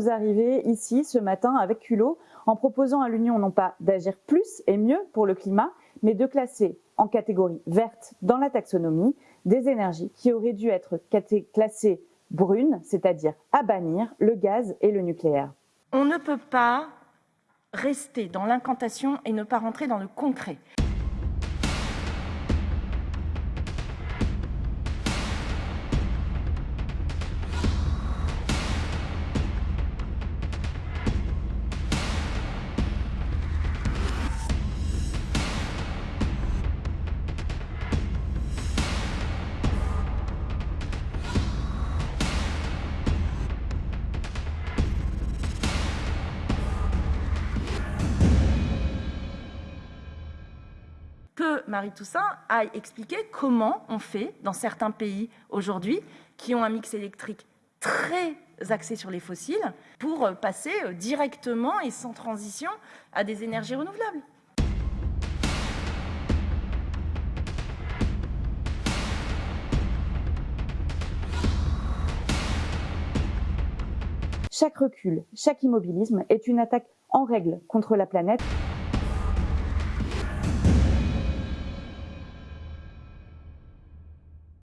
vous arrivez ici ce matin avec culot en proposant à l'Union non pas d'agir plus et mieux pour le climat, mais de classer en catégorie verte dans la taxonomie des énergies qui auraient dû être classées brunes, c'est-à-dire à bannir le gaz et le nucléaire. On ne peut pas rester dans l'incantation et ne pas rentrer dans le concret. Que Marie Toussaint a expliqué comment on fait dans certains pays aujourd'hui qui ont un mix électrique très axé sur les fossiles pour passer directement et sans transition à des énergies renouvelables. Chaque recul, chaque immobilisme est une attaque en règle contre la planète.